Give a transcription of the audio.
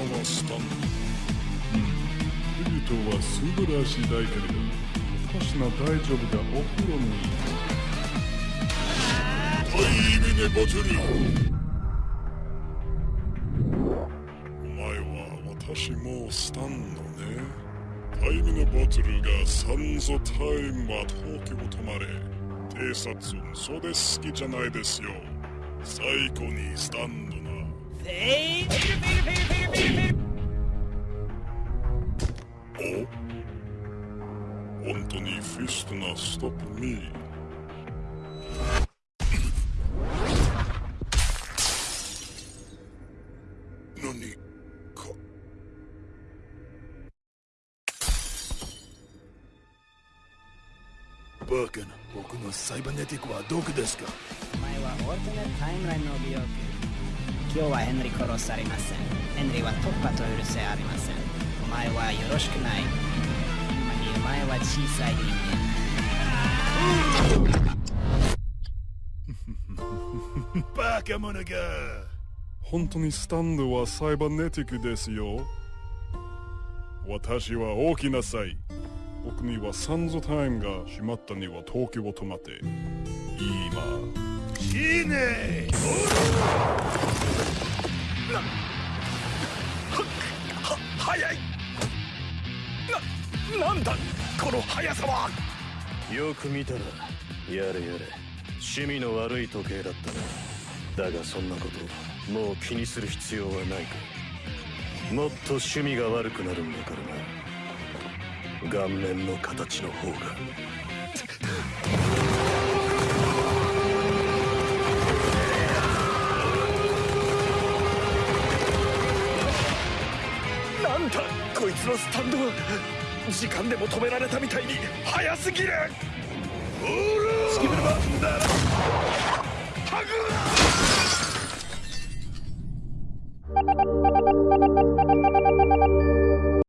わしたうん。ルートは素晴らしいだけれど私大丈夫がお風呂にはいいねバトルお前は私もスタンドねタイムのボトルがサンゾタイムは東京を止まれ偵察そうで好きじゃないですよ最後にスタンドのフェイルフェイルフェイ。ルフェイルフェイルフェイルフェイルお本当にフィストなストップミー何か。バカな僕のサイバネティックはどこですか。前はオートネタイムラインの美容今日はヘンリ殺されません。ヘンリーは突破と許せありません。お前はよろしくない。今にお前は小さい人間。バカ者が。本当にスタンドはサイバネティックですよ。私は大きなさい僕にはサンズタイムが閉まったには東京を止まって。今いいね。い。ななんだこの速さは。よく見たらやれやれ。趣味の悪い時計だったな。だがそんなこともう気にする必要はないか。もっと趣味が悪くなるんだからな。顔面の形の方が んだこいつのスタンドは。時間でも止められたみたいに早すぎる。オー。ラスキブルバンダラハグ